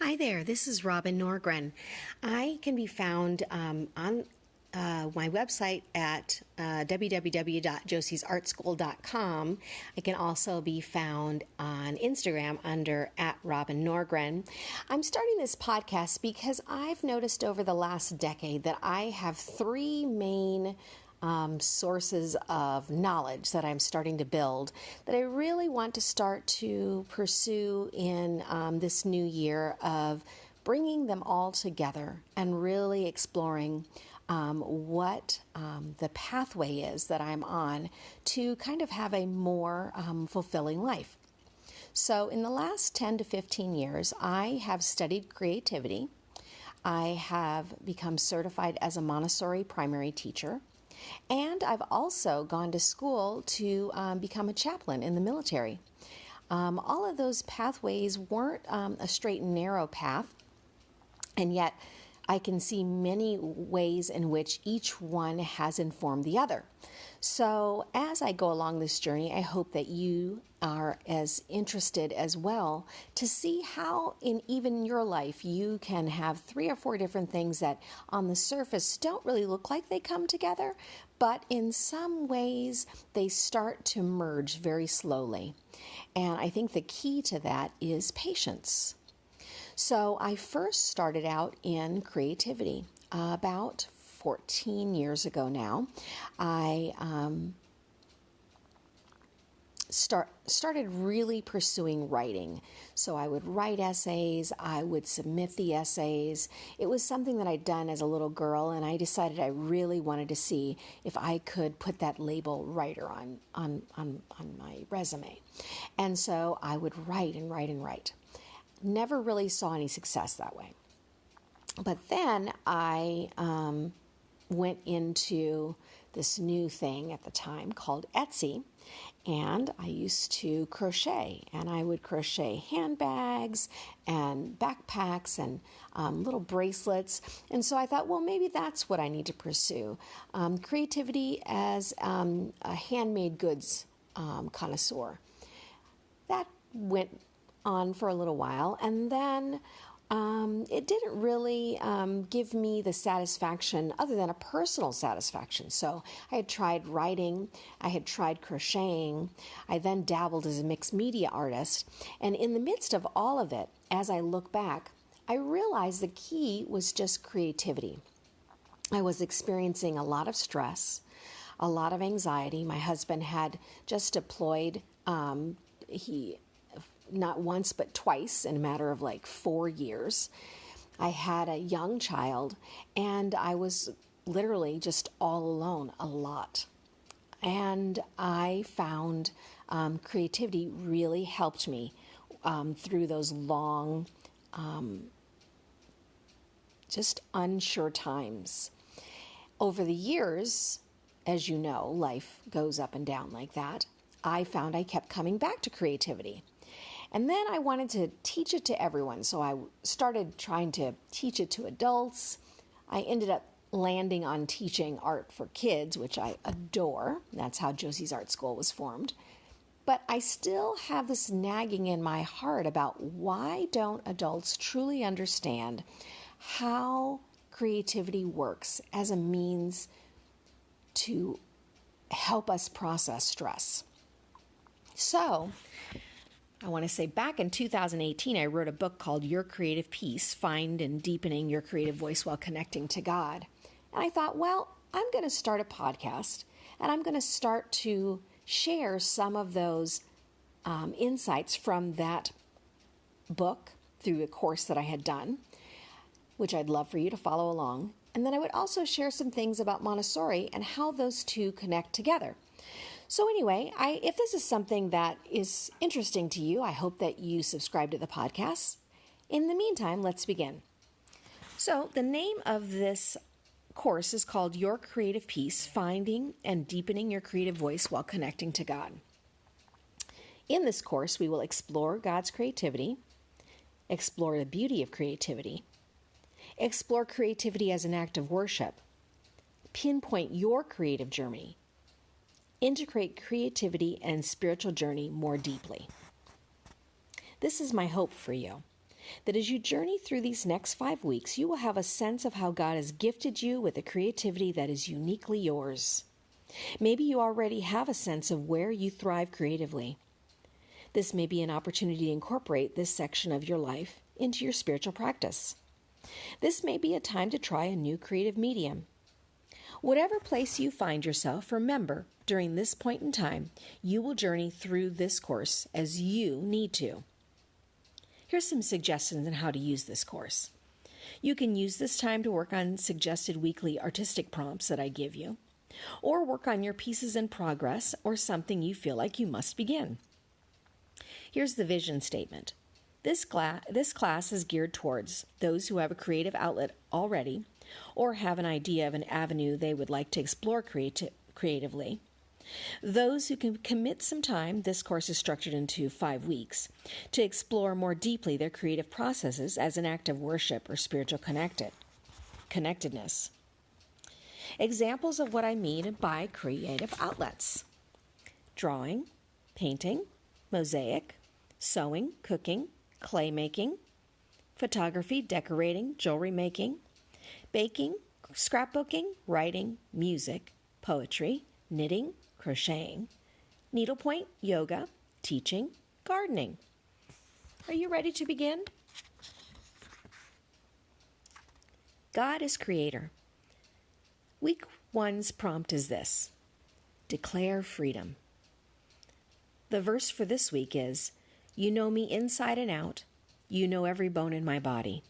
Hi there, this is Robin Norgren. I can be found um, on uh, my website at uh, www.josiesartschool.com. I can also be found on Instagram under at Robin Norgren. I'm starting this podcast because I've noticed over the last decade that I have three main um, sources of knowledge that I'm starting to build that I really want to start to pursue in um, this new year of bringing them all together and really exploring um, what um, the pathway is that I'm on to kind of have a more um, fulfilling life. So, in the last 10 to 15 years, I have studied creativity. I have become certified as a Montessori primary teacher. And I've also gone to school to um, become a chaplain in the military. Um, all of those pathways weren't um, a straight and narrow path, and yet I can see many ways in which each one has informed the other. So, as I go along this journey, I hope that you are as interested as well to see how, in even your life, you can have three or four different things that on the surface don't really look like they come together, but in some ways they start to merge very slowly. And I think the key to that is patience. So, I first started out in creativity uh, about 14 years ago now, I um, start started really pursuing writing. So I would write essays, I would submit the essays. It was something that I'd done as a little girl, and I decided I really wanted to see if I could put that label writer on on on, on my resume. And so I would write and write and write. Never really saw any success that way. But then I um, went into this new thing at the time called Etsy. And I used to crochet, and I would crochet handbags and backpacks and um, little bracelets. And so I thought, well, maybe that's what I need to pursue um, creativity as um, a handmade goods um, connoisseur. That went on for a little while, and then um, it didn't really um, give me the satisfaction other than a personal satisfaction. So I had tried writing, I had tried crocheting, I then dabbled as a mixed media artist. And in the midst of all of it, as I look back, I realized the key was just creativity. I was experiencing a lot of stress, a lot of anxiety. My husband had just deployed. Um, he not once but twice in a matter of like four years. I had a young child and I was literally just all alone a lot. And I found um, creativity really helped me um, through those long, um, just unsure times. Over the years, as you know, life goes up and down like that. I found I kept coming back to creativity. And then I wanted to teach it to everyone. So I started trying to teach it to adults. I ended up landing on teaching art for kids, which I adore. That's how Josie's Art School was formed. But I still have this nagging in my heart about why don't adults truly understand how creativity works as a means to help us process stress. So, I want to say back in 2018, I wrote a book called Your Creative Peace Find and Deepening Your Creative Voice While Connecting to God. And I thought, well, I'm going to start a podcast and I'm going to start to share some of those um, insights from that book through a course that I had done, which I'd love for you to follow along. And then I would also share some things about Montessori and how those two connect together. So, anyway, I, if this is something that is interesting to you, I hope that you subscribe to the podcast. In the meantime, let's begin. So, the name of this course is called Your Creative Peace Finding and Deepening Your Creative Voice While Connecting to God. In this course, we will explore God's creativity, explore the beauty of creativity, explore creativity as an act of worship, pinpoint your creative journey integrate creativity and spiritual journey more deeply. This is my hope for you. that as you journey through these next five weeks, you will have a sense of how God has gifted you with a creativity that is uniquely yours. Maybe you already have a sense of where you thrive creatively. This may be an opportunity to incorporate this section of your life into your spiritual practice. This may be a time to try a new creative medium. Whatever place you find yourself, remember during this point in time, you will journey through this course as you need to. Here's some suggestions on how to use this course. You can use this time to work on suggested weekly artistic prompts that I give you, or work on your pieces in progress or something you feel like you must begin. Here's the vision statement. This, this class is geared towards those who have a creative outlet already or have an idea of an avenue they would like to explore creati- creatively. Those who can commit some time, this course is structured into five weeks, to explore more deeply their creative processes as an act of worship or spiritual connected, connectedness. Examples of what I mean by creative outlets drawing, painting, mosaic, sewing, cooking, clay making, photography, decorating, jewelry making, baking, scrapbooking, writing, music, poetry, knitting, crocheting, needlepoint, yoga, teaching, gardening. Are you ready to begin? God is creator. Week one's prompt is this Declare freedom. The verse for this week is You know me inside and out. You know every bone in my body.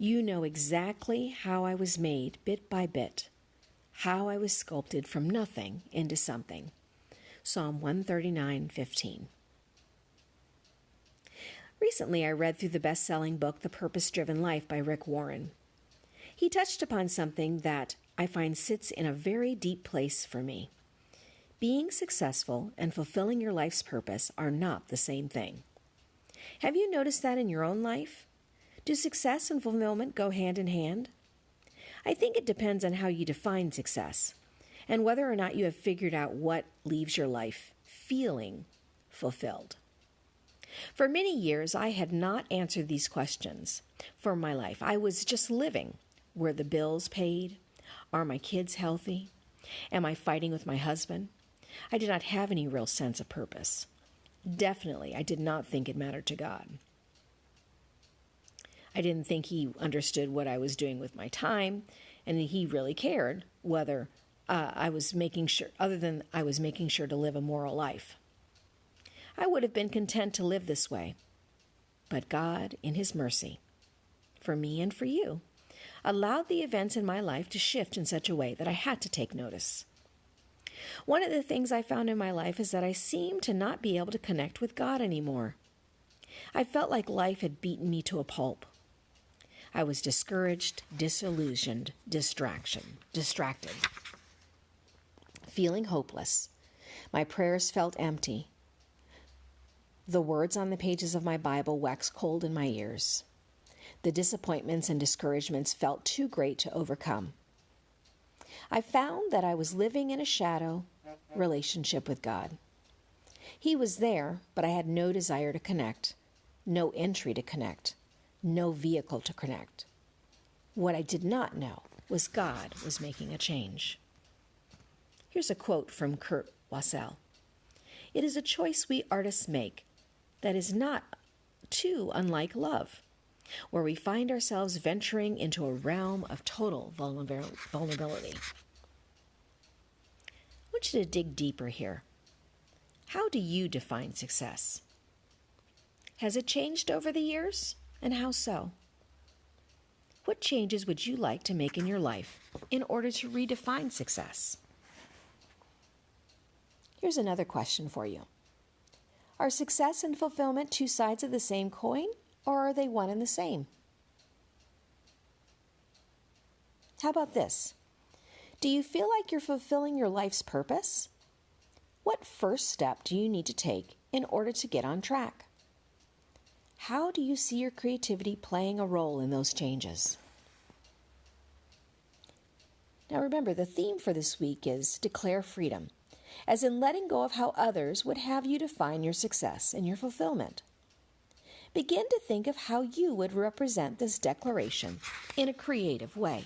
You know exactly how I was made bit by bit, how I was sculpted from nothing into something. Psalm 139:15. Recently, I read through the best selling book, The Purpose Driven Life by Rick Warren. He touched upon something that I find sits in a very deep place for me. Being successful and fulfilling your life's purpose are not the same thing. Have you noticed that in your own life? Do success and fulfillment go hand in hand? I think it depends on how you define success and whether or not you have figured out what leaves your life feeling fulfilled. For many years, I had not answered these questions for my life. I was just living. Were the bills paid? Are my kids healthy? Am I fighting with my husband? I did not have any real sense of purpose. Definitely, I did not think it mattered to God. I didn't think He understood what I was doing with my time, and He really cared whether uh, I was making sure, other than I was making sure to live a moral life. I would have been content to live this way. But God, in His mercy, for me and for you, allowed the events in my life to shift in such a way that I had to take notice. One of the things I found in my life is that I seemed to not be able to connect with God anymore. I felt like life had beaten me to a pulp. I was discouraged, disillusioned, distraction, distracted, feeling hopeless. My prayers felt empty. The words on the pages of my Bible waxed cold in my ears. The disappointments and discouragements felt too great to overcome. I found that I was living in a shadow relationship with God. He was there, but I had no desire to connect, no entry to connect, no vehicle to connect. What I did not know was God was making a change. Here's a quote from Kurt Wassell It is a choice we artists make that is not too unlike love, where we find ourselves venturing into a realm of total vulnerability. I want you to dig deeper here. How do you define success? Has it changed over the years, and how so? What changes would you like to make in your life in order to redefine success? Here's another question for you Are success and fulfillment two sides of the same coin, or are they one and the same? How about this? Do you feel like you're fulfilling your life's purpose? What first step do you need to take in order to get on track? How do you see your creativity playing a role in those changes? Now remember, the theme for this week is Declare Freedom, as in letting go of how others would have you define your success and your fulfillment. begin to think of how you would represent this declaration in a creative way.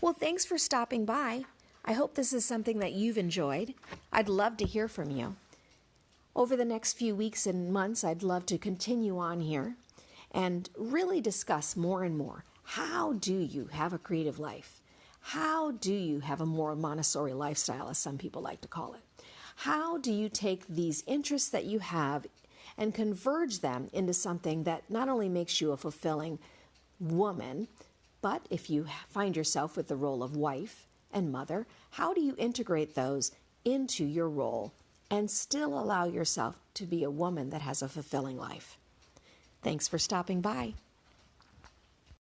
Well, thanks for stopping by. I hope this is something that you've enjoyed. I'd love to hear from you. Over the next few weeks and months, I'd love to continue on here and really discuss more and more how do you have a creative life? How do you have a more Montessori lifestyle, as some people like to call it? How do you take these interests that you have and converge them into something that not only makes you a fulfilling woman, but if you find yourself with the role of wife and mother, how do you integrate those into your role and still allow yourself to be a woman that has a fulfilling life? Thanks for stopping by.